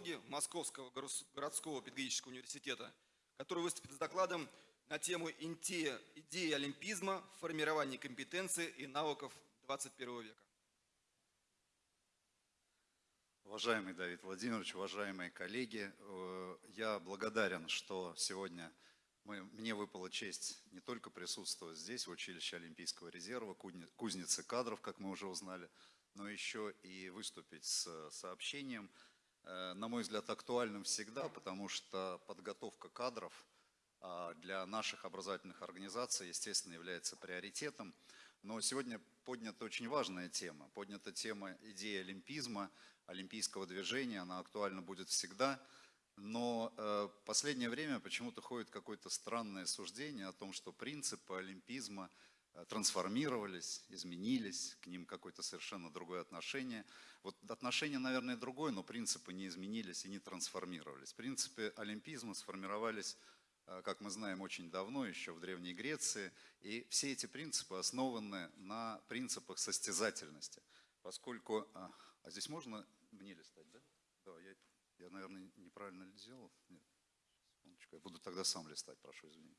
социологи Московского городского педагогического университета, который выступит с докладом на тему идеи олимпизма в формировании компетенций и навыков 21 века. Уважаемый Давид Владимирович, уважаемые коллеги, э, я благодарен, что сегодня мы, мне выпала честь не только присутствовать здесь, в училище Олимпийского резерва, кузницы кадров, как мы уже узнали, но еще и выступить с сообщением, э, на мой взгляд, актуальным всегда, потому что подготовка кадров а, для наших образовательных организаций, естественно, является приоритетом. Но сегодня поднята очень важная тема. Поднята тема идеи олимпизма, олимпийского движения. Она актуальна будет всегда. Но э, последнее время почему-то ходит какое-то странное суждение о том, что принципы олимпизма э, трансформировались, изменились, к ним какое-то совершенно другое отношение. Вот отношение, наверное, другое, но принципы не изменились и не трансформировались. Принципы олимпизма сформировались Э, как мы знаем, очень давно, еще в Древней Греции. И все эти принципы основаны на принципах состязательности. Поскольку... А, а здесь можно мне листать, да? Да, я, я наверное, неправильно сделал. Нет, я буду тогда сам листать, прошу извинения.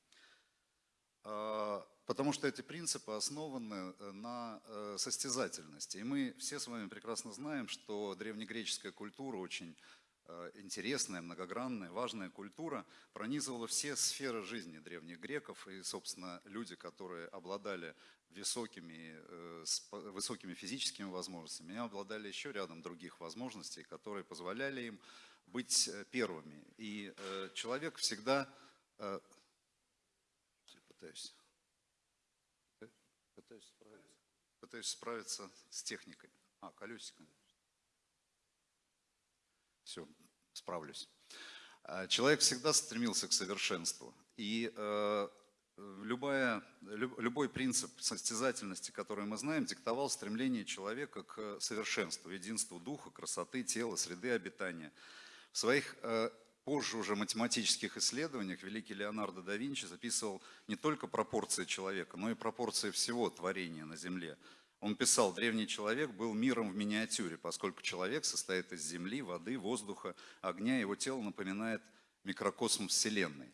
А, потому что эти принципы основаны э, на э, состязательности. И мы все с вами прекрасно знаем, что древнегреческая культура очень Э, интересная, многогранная, важная культура пронизывала все сферы жизни древних греков. И, собственно, люди, которые обладали высокими, высокими физическими возможностями, обладали еще рядом других возможностей, которые позволяли им быть первыми. И человек всегда... Пытаюсь, пытаюсь, справиться, пытаюсь справиться с техникой. А, колесико. Все, справлюсь. А, человек всегда стремился к совершенству. И э, любая, любой принцип состязательности, который мы знаем, диктовал стремление человека к совершенству, единству духа, красоты, тела, среды обитания. В своих э, позже уже математических исследованиях великий Леонардо да Винчи записывал не только пропорции человека, но и пропорции всего творения на Земле. Он писал, древний человек был миром в миниатюре, поскольку человек состоит из земли, воды, воздуха, огня, его тело напоминает микрокосм Вселенной.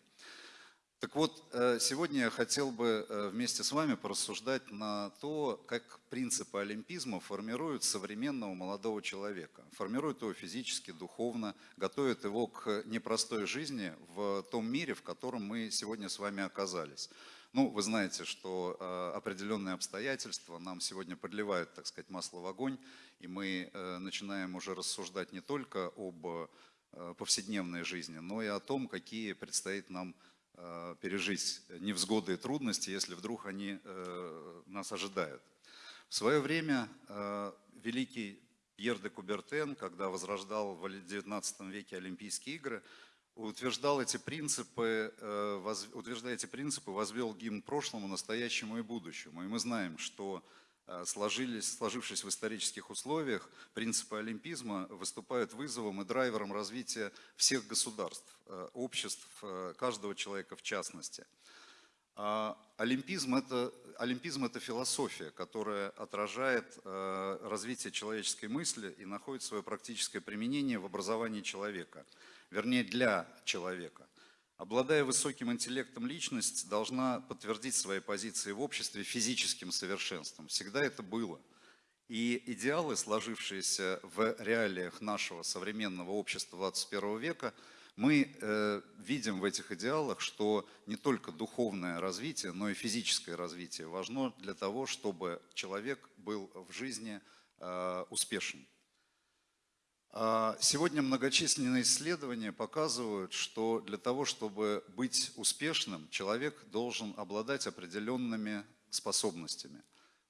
Так вот, э, сегодня я хотел бы э, вместе с вами порассуждать на то, как принципы олимпизма формируют современного молодого человека. Формируют его физически, духовно, готовят его к непростой жизни в том мире, в котором мы сегодня с вами оказались. Ну, вы знаете, что э, определенные обстоятельства нам сегодня подливают, так сказать, масло в огонь, и мы начинаем уже рассуждать не только об повседневной жизни, но и о том, какие предстоит нам пережить невзгоды и трудности, если вдруг они э, нас ожидают. В свое время э, великий Пьер де Кубертен, когда возрождал в XIX веке Олимпийские игры, утверждал эти принципы, э, утверждая эти принципы, возвел гимн прошлому, настоящему и будущему. И мы знаем, что э, сложились, сложившись в исторических условиях, принципы олимпизма выступают вызовом и драйвером развития всех государств, э, обществ, каждого человека в частности. А олимпизм это, олимпизм – это философия, которая отражает развитие человеческой мысли и находит свое практическое применение в образовании человека – вернее для человека. Обладая высоким интеллектом, личность должна подтвердить свои позиции в обществе физическим совершенством. Всегда это было. И идеалы, сложившиеся в реалиях нашего современного общества 21 века, мы э, видим в этих идеалах, что не только духовное развитие, но и физическое развитие важно для того, чтобы человек был в жизни э, успешен. А, сегодня многочисленные исследования показывают, что для того, чтобы быть успешным, человек должен обладать определенными способностями.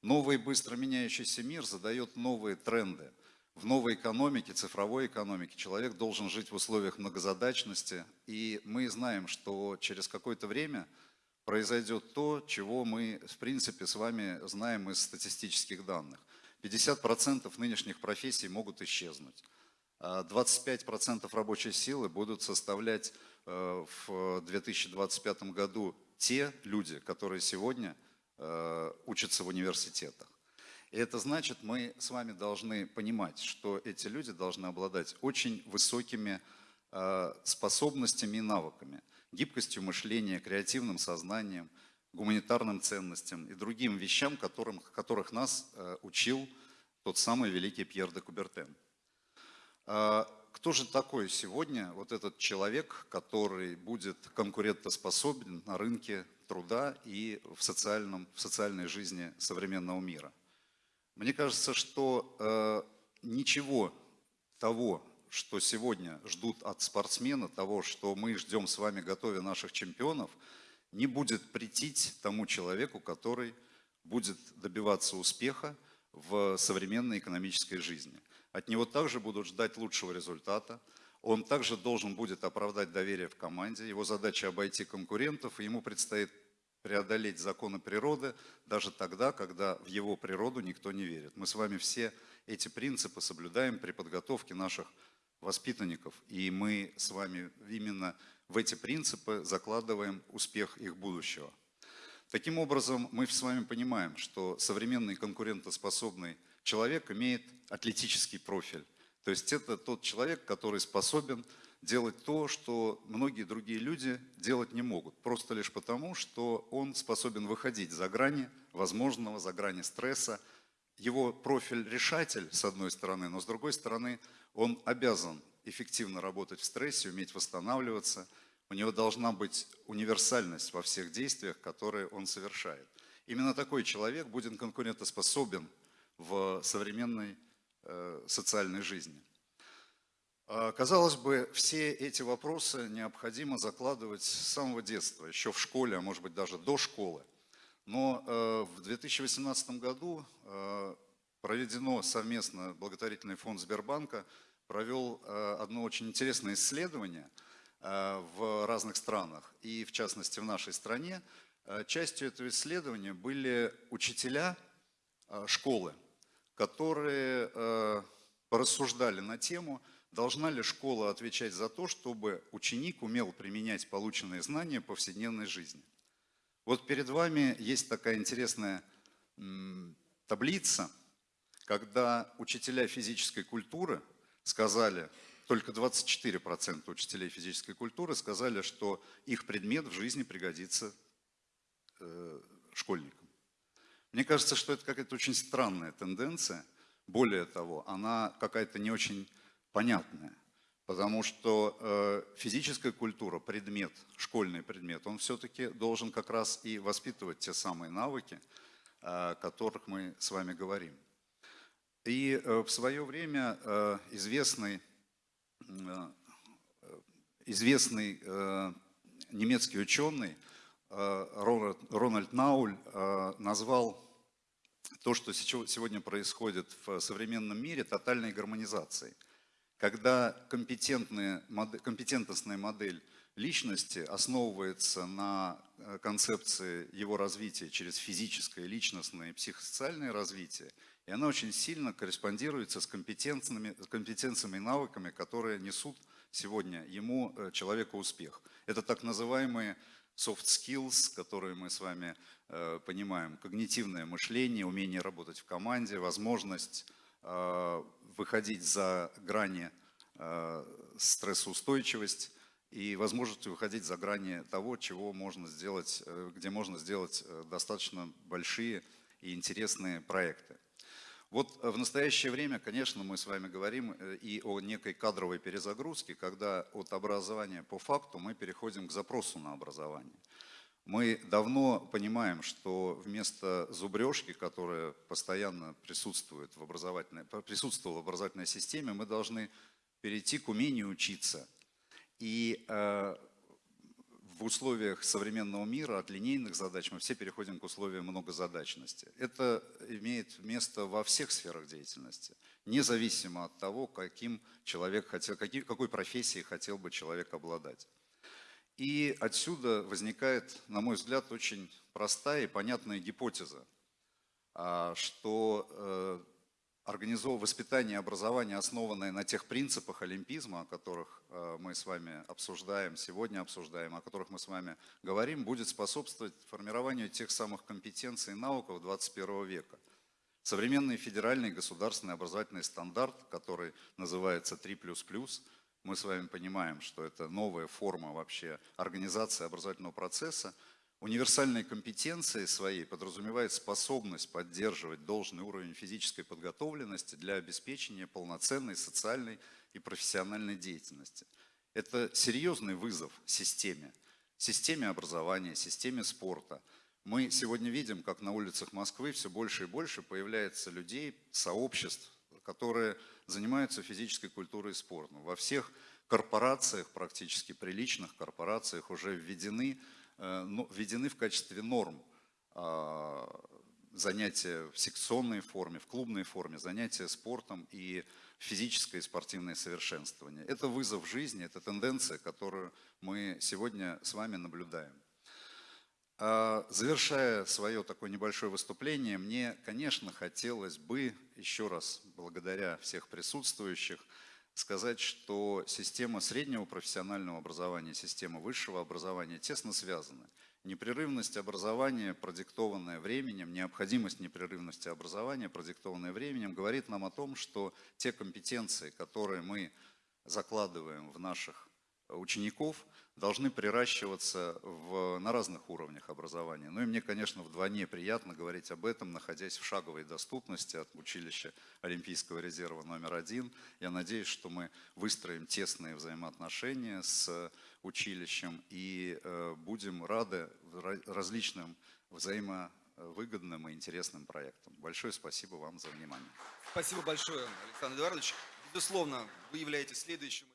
Новый быстро меняющийся мир задает новые тренды. В новой экономике, цифровой экономике человек должен жить в условиях многозадачности. И мы знаем, что через какое-то время произойдет то, чего мы, в принципе, с вами знаем из статистических данных. 50% нынешних профессий могут исчезнуть. 25% рабочей силы будут составлять э, в 2025 году те люди, которые сегодня э, учатся в университетах. И это значит, мы с вами должны понимать, что эти люди должны обладать очень высокими э, способностями и навыками, гибкостью мышления, креативным сознанием, гуманитарным ценностям и другим вещам, которым, которых нас учил тот самый великий Пьер де Кубертен. Э, кто же такой сегодня вот этот человек, который будет конкурентоспособен на рынке труда и в, социальном, в социальной жизни современного мира? Мне кажется, что э, ничего того, что сегодня ждут от спортсмена, того, что мы ждем с вами, готовя наших чемпионов, не будет претить тому человеку, который будет добиваться успеха в современной экономической жизни. От него также будут ждать лучшего результата. Он также должен будет оправдать доверие в команде. Его задача обойти конкурентов, и ему предстоит преодолеть законы природы даже тогда, когда в его природу никто не верит. Мы с вами все эти принципы соблюдаем при подготовке наших воспитанников, и мы с вами именно в эти принципы закладываем успех их будущего. Таким образом, мы с вами понимаем, что современный конкурентоспособный человек имеет атлетический профиль. То есть это тот человек, который способен делать то, что многие другие люди делать не могут. Просто лишь потому, что он способен выходить за грани возможного, за грани стресса. Его профиль решатель, с одной стороны, но с другой стороны, он обязан эффективно работать в стрессе, уметь восстанавливаться. У него должна быть универсальность во всех действиях, которые он совершает. Именно такой человек будет конкурентоспособен в современной э, социальной жизни. А, казалось бы, все эти вопросы необходимо закладывать с самого детства, еще в школе, а может быть даже до школы. Но э, в 2018 году э, проведено совместно благотворительный фонд Сбербанка провел одно очень интересное исследование в разных странах, и в частности в нашей стране. Частью этого исследования были учителя школы, которые э, порассуждали на тему, должна ли школа отвечать за то, чтобы ученик умел применять полученные знания в повседневной жизни. Вот перед вами есть такая интересная таблица, когда учителя физической культуры сказали, только 24% учителей физической культуры сказали, что их предмет в жизни пригодится э, школьникам. Мне кажется, что это какая-то очень странная тенденция. Более того, она какая-то не очень понятная. Потому что э, физическая культура, предмет, школьный предмет, он все-таки должен как раз и воспитывать те самые навыки, э, о которых мы с вами говорим. И э, в свое время э, известный, э, известный э, немецкий ученый э, Рональд Науль э, назвал то, что сегодня происходит в современном мире, тотальной гармонизацией. Когда компетентная модель личности основывается на э, концепции его развития через физическое, личностное и психосоциальное развитие, и она очень сильно корреспондируется с компетенциями, компетенциями и навыками, которые несут сегодня ему, человеку, успех. Это так называемые soft skills, которые мы с вами э, понимаем, когнитивное мышление, умение работать в команде, возможность э, выходить за грани э, стрессоустойчивость и возможность выходить за грани того, чего можно сделать, э, где можно сделать э, достаточно большие и интересные проекты. Вот э, в настоящее время, конечно, мы с вами говорим э, и о некой кадровой перезагрузке, когда от образования по факту мы переходим к запросу на образование. Мы давно понимаем, что вместо зубрежки, которая постоянно присутствует в образовательной, присутствовала в образовательной системе, мы должны перейти к умению учиться. И э, в условиях современного мира от линейных задач мы все переходим к условиям многозадачности. Это имеет место во всех сферах деятельности, независимо от того, каким человек хотел, какой профессией хотел бы человек обладать. И отсюда возникает, на мой взгляд, очень простая и понятная гипотеза, а, что организовывать воспитание и образование, основанное на тех принципах олимпизма, о которых э, мы с вами обсуждаем, сегодня обсуждаем, о которых мы с вами говорим, будет способствовать формированию тех самых компетенций и навыков 21 века. Современный федеральный государственный образовательный стандарт, который называется 3++, мы с вами понимаем, что это новая форма вообще организации образовательного процесса, универсальной компетенции своей подразумевает способность поддерживать должный уровень физической подготовленности для обеспечения полноценной социальной и профессиональной деятельности. Это серьезный вызов системе, системе образования, системе спорта. Мы сегодня видим, как на улицах Москвы все больше и больше появляется людей, сообществ, которые занимаются физической культурой и спортом. Во всех корпорациях, практически приличных корпорациях уже введены, введены в качестве норм а, занятия в секционной форме, в клубной форме, занятия спортом и физическое и спортивное совершенствование. Это вызов жизни, это тенденция, которую мы сегодня с вами наблюдаем. А, Завершая свое такое небольшое выступление, мне, конечно, хотелось бы еще раз, благодаря всех присутствующих, сказать, что система среднего профессионального образования система высшего образования тесно связаны. Непрерывность образования, продиктованная временем, необходимость непрерывности образования, продиктованная временем, говорит нам о том, что те компетенции, которые мы закладываем в наших учеников, должны приращиваться в, на разных уровнях образования. Ну и мне, конечно, вдвойне приятно говорить об этом, находясь в шаговой доступности от училища Олимпийского резерва номер один. Я надеюсь, что мы выстроим тесные взаимоотношения с училищем и э, будем рады различным взаимовыгодным и интересным проектам. Большое спасибо вам за внимание. Спасибо большое, Александр Эдуардович. Безусловно, вы являетесь следующим